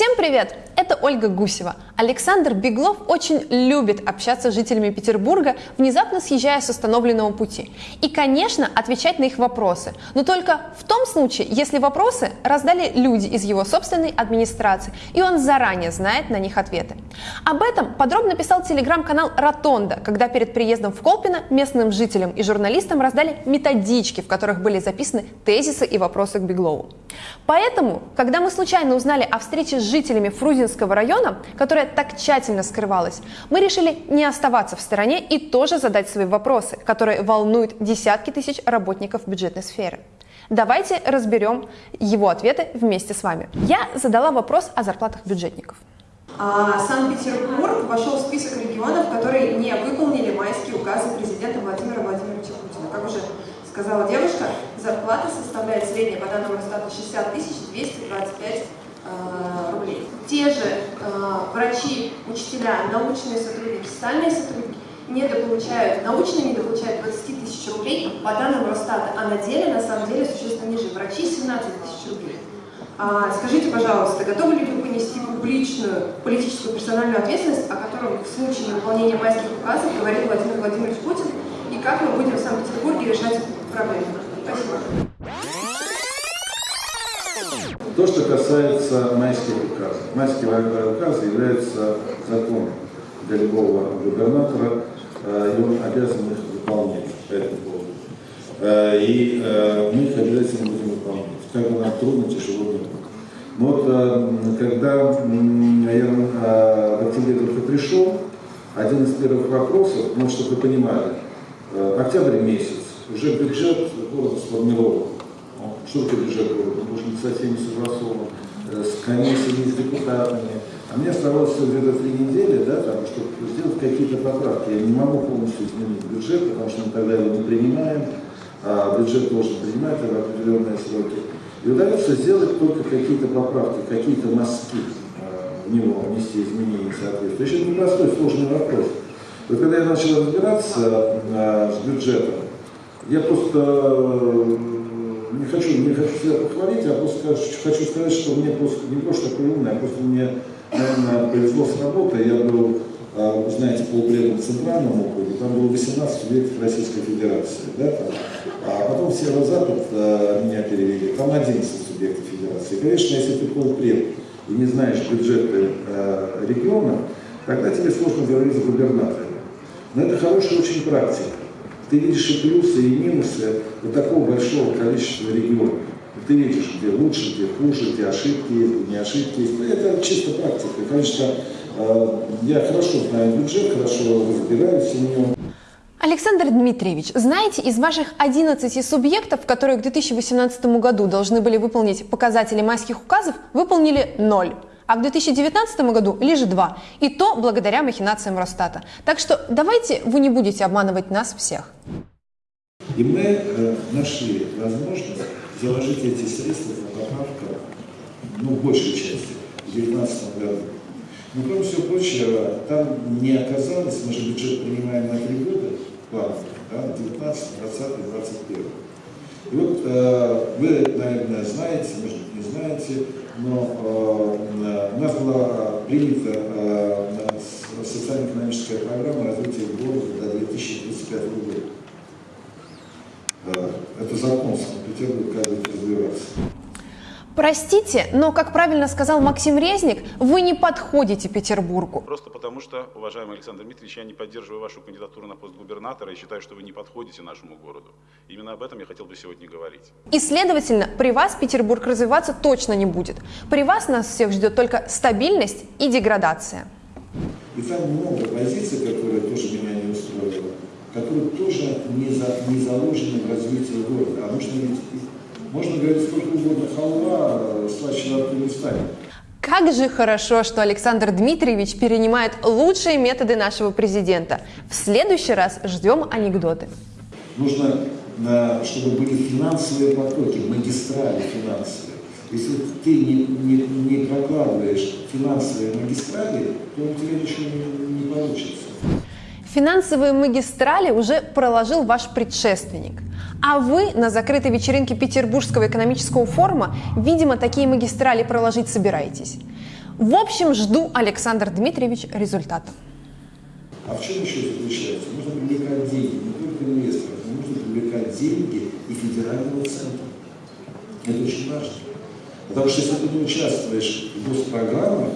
Всем привет! Это Ольга Гусева. Александр Беглов очень любит общаться с жителями Петербурга, внезапно съезжая с установленного пути. И, конечно, отвечать на их вопросы. Но только в том случае, если вопросы раздали люди из его собственной администрации, и он заранее знает на них ответы. Об этом подробно писал телеграм-канал «Ротонда», когда перед приездом в Колпино местным жителям и журналистам раздали методички, в которых были записаны тезисы и вопросы к Беглову. Поэтому, когда мы случайно узнали о встрече с жителями Фрузинского района, которая так тщательно скрывалась, мы решили не оставаться в стороне и тоже задать свои вопросы, которые волнуют десятки тысяч работников бюджетной сферы. Давайте разберем его ответы вместе с вами. Я задала вопрос о зарплатах бюджетников. А Санкт-Петербург вошел в список регионов, которые не выполнили майские указы президента Владимира Владимировича Путина. Как уже сказала девушка, зарплата составляет средняя по данному Росстата 60 225 э, рублей. Те же э, врачи, учителя, научные сотрудники, социальные сотрудники недополучают, научные недополучают 20 тысяч рублей по данным Росстата, а на деле, на самом деле, существенно ниже. Врачи 17 тысяч рублей. А, скажите, пожалуйста, готовы ли вы понести публичную политическую персональную ответственность, о котором в случае невыполнения майских указов говорил Владимир Владимирович Путин, и как мы будем в Санкт-Петербурге решать проблему? Спасибо. То, что касается майских указов. Майские указы являются законом для любого губернатора, э, и он обязан их выполнять по этому поводу. Э, и э, мы их обязательно будем выполнять. Как бы нам трудно, тяжело не будет. Но вот когда я в октябре только пришел, один из первых вопросов, ну, чтобы вы понимали, октябрь месяц, уже бюджет города сформирован. Что такое бюджет города? Он должен быть со всеми согласован, с комиссиями, с депутатами. А мне оставалось где-то три недели, да, там, чтобы сделать какие-то поправки. Я не могу полностью изменить бюджет, потому что мы тогда его не принимаем, а бюджет должен принимать в определенные сроки. И удается сделать только какие-то поправки, какие-то мазки э, в него внести изменения соответствующие. Это непростой, сложный вопрос. Вот когда я начал разбираться э, с бюджетом, я просто э, не хочу, не хочу себя похвалить, а просто хочу сказать, что мне просто не просто такой а просто мне, наверное, повезло с работой. Я был, вы знаете, полпредом в Центральном округе, там было 18 субъектов Российской Федерации, да, а потом в Северо-Запад меня перевели, там 11 субъектов Федерации. Конечно, если ты полпред и не знаешь бюджеты э, региона, тогда тебе сложно говорить с губернаторами. Но это хорошая очень практика. Ты видишь и плюсы, и минусы вот такого большого количества регионов. Ты видишь, где лучше, где хуже, где ошибки есть, где не ошибки есть. Это чисто практика. Конечно, э, я хорошо знаю бюджет, хорошо разбираюсь в нем. Александр Дмитриевич, знаете, из ваших 11 субъектов, которые к 2018 году должны были выполнить показатели майских указов, выполнили 0 а к 2019 году лишь 2, и то благодаря махинациям Росстата. Так что давайте вы не будете обманывать нас всех. И мы э, нашли возможность заложить эти средства на поправку, ну, большей части, в 2019 году. Но, кроме всего прочего, там не оказалось, мы же бюджет принимаем на три года, план, да, 19, 20, 21. И вот э, вы, наверное, знаете, может быть, не знаете, но э, у нас была принята э, социально-экономическая программа развития города до 2035 года. Э, это закон Санкт-Петербурга, как будет развиваться. Простите, но, как правильно сказал Максим Резник, вы не подходите Петербургу. Просто потому что, уважаемый Александр Дмитриевич, я не поддерживаю вашу кандидатуру на пост губернатора и считаю, что вы не подходите нашему городу. Именно об этом я хотел бы сегодня говорить. И, следовательно, при вас Петербург развиваться точно не будет. При вас нас всех ждет только стабильность и деградация. И там много позиций, которые тоже меня не устроили, которые тоже не, за, не заложены в развитии города. А нужно ведь можно говорить сколько угодно халва, слаще во не станет. Как же хорошо, что Александр Дмитриевич перенимает лучшие методы нашего президента. В следующий раз ждем анекдоты. Нужно, чтобы были финансовые потоки, магистрали финансовые. Если ты не, не, не прокладываешь финансовые магистрали, то у тебя ничего не, не получится. Финансовые магистрали уже проложил ваш предшественник. А вы на закрытой вечеринке Петербургского экономического форума, видимо, такие магистрали проложить собираетесь. В общем, жду, Александр Дмитриевич, результатов. А в чем еще заключается? Нужно привлекать деньги, не только инвесторов, но нужно привлекать деньги и федерального центра. Это очень важно. Потому что если ты не участвуешь в госпрограммах,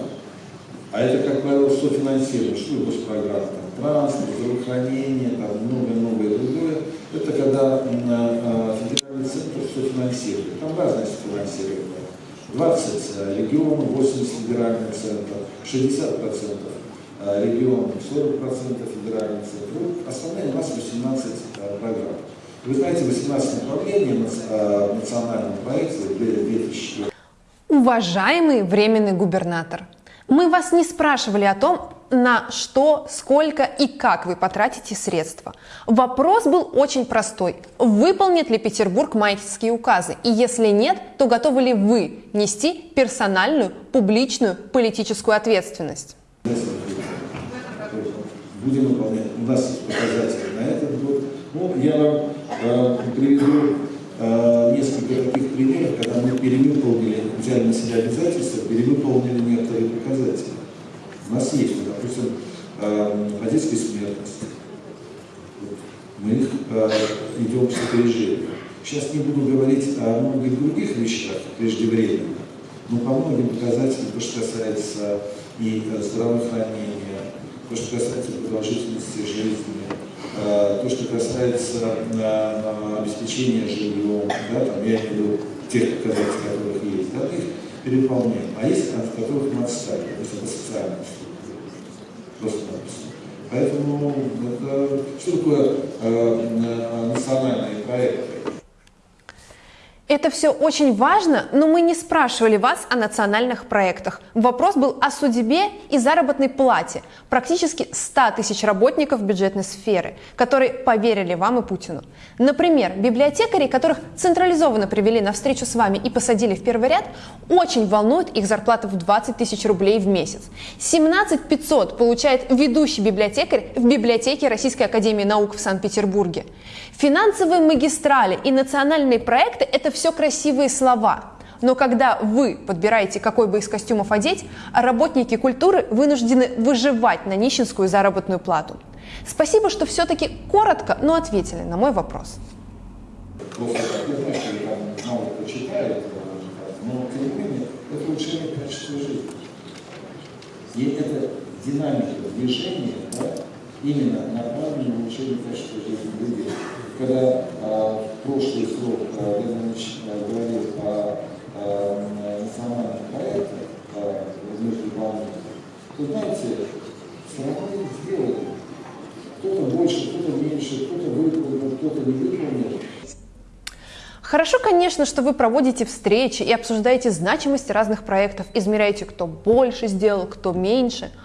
а это, как правило, софинансирование, что такое госпрограмма? Транспорт, здравоохранение, там многое-многое другое. Это когда э, федеральный центр софинансирует. Там разное софинансирование. 20 э, регионов, 80 федеральный центр, 60 процентов э, регионов, 40 процентов федеральный центр. Вот основная у нас 18 э, программ. Вы знаете, 18 направлений национального проекта 2004 Уважаемый временный губернатор, мы вас не спрашивали о том, на что, сколько и как вы потратите средства. Вопрос был очень простой. Выполнит ли Петербург майские указы? И если нет, то готовы ли вы нести персональную, публичную, политическую ответственность? Будем выполнять. У нас есть показатели на этот год. Ну, я вам э, приведу э, несколько таких примеров, когда мы перевыполнили, взяли на себя обязательства, перевыполнили некоторые показатели. У нас есть, допустим, э, по детской смертности. Мы их э, идем опережением. Сейчас не буду говорить о многих других вещах преждевременно, но по многим показателям, то, что касается и э, здравоохранения, то, что касается продолжительности жизни, то, что касается обеспечения жильем, да, там, я имею в виду тех показателей, которых есть, да, их переполняем. А есть, от которых мы отстали, это социальная структура. Просто-напросто. Поэтому это, что такое э, национальные проекты? Это все очень важно, но мы не спрашивали вас о национальных проектах. Вопрос был о судьбе и заработной плате практически 100 тысяч работников бюджетной сферы, которые поверили вам и Путину. Например, библиотекари, которых централизованно привели на встречу с вами и посадили в первый ряд, очень волнует их зарплата в 20 тысяч рублей в месяц. 17 500 получает ведущий библиотекарь в библиотеке Российской Академии Наук в Санкт-Петербурге. Финансовые магистрали и национальные проекты – это все красивые слова. Но когда вы подбираете, какой бы из костюмов одеть, работники культуры вынуждены выживать на нищенскую заработную плату. Спасибо, что все-таки коротко, но ответили на мой вопрос. Жизни. И это динамика движения, да, именно направлена на улучшение качества жизни людей когда а, прошлый срок Леонидович а, говорил о национальных проектах а, между то знаете, все их сделали. Кто-то больше, кто-то меньше, кто-то выполнил, кто-то не выполнил. Хорошо, конечно, что вы проводите встречи и обсуждаете значимость разных проектов, измеряете, кто больше сделал, кто меньше –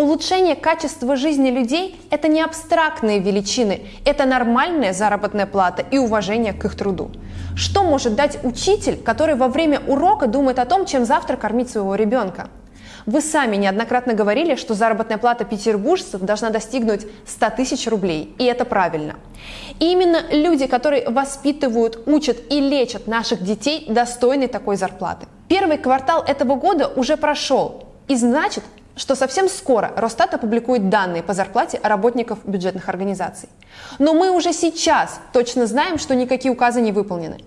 Улучшение качества жизни людей – это не абстрактные величины, это нормальная заработная плата и уважение к их труду. Что может дать учитель, который во время урока думает о том, чем завтра кормить своего ребенка? Вы сами неоднократно говорили, что заработная плата петербуржцев должна достигнуть 100 тысяч рублей, и это правильно. И именно люди, которые воспитывают, учат и лечат наших детей, достойны такой зарплаты. Первый квартал этого года уже прошел, и значит, что совсем скоро Росстат опубликует данные по зарплате работников бюджетных организаций. Но мы уже сейчас точно знаем, что никакие указы не выполнены.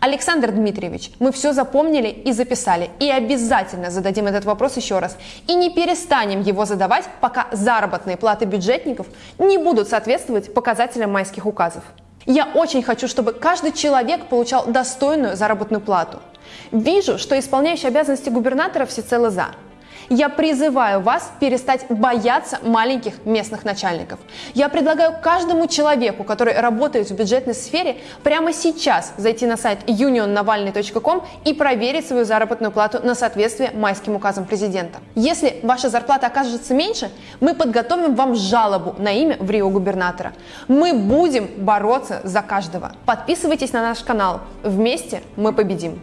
Александр Дмитриевич, мы все запомнили и записали, и обязательно зададим этот вопрос еще раз. И не перестанем его задавать, пока заработные платы бюджетников не будут соответствовать показателям майских указов. Я очень хочу, чтобы каждый человек получал достойную заработную плату. Вижу, что исполняющий обязанности губернатора всецело за. Я призываю вас перестать бояться маленьких местных начальников. Я предлагаю каждому человеку, который работает в бюджетной сфере, прямо сейчас зайти на сайт unionnavalny.com и проверить свою заработную плату на соответствие майским указам президента. Если ваша зарплата окажется меньше, мы подготовим вам жалобу на имя в Рио губернатора. Мы будем бороться за каждого. Подписывайтесь на наш канал. Вместе мы победим.